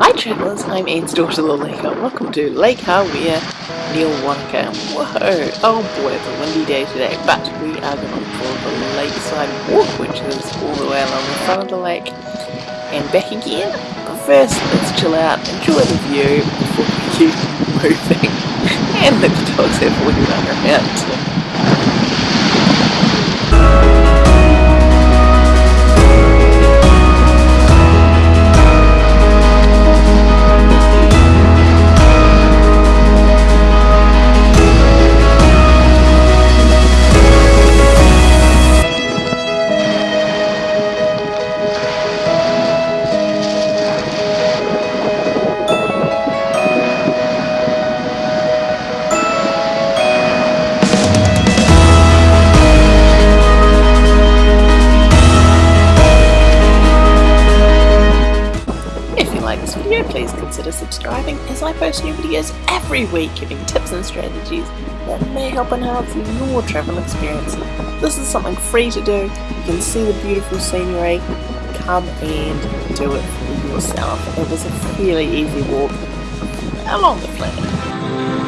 Hi travellers, I'm Anne's daughter the uh, Lake Welcome to Lake Hawea near Wanaka. Whoa! Oh boy, it's a windy day today, but we are going for the lakeside walk, which is all the way along the front of the lake and back again. But first, let's chill out, enjoy the view before we keep moving, and let the dogs have a wee run around. This video, please consider subscribing as I post new videos every week giving tips and strategies that may help enhance your travel experience. This is something free to do. You can see the beautiful scenery. Come and do it for yourself. It was a fairly easy walk along the planet.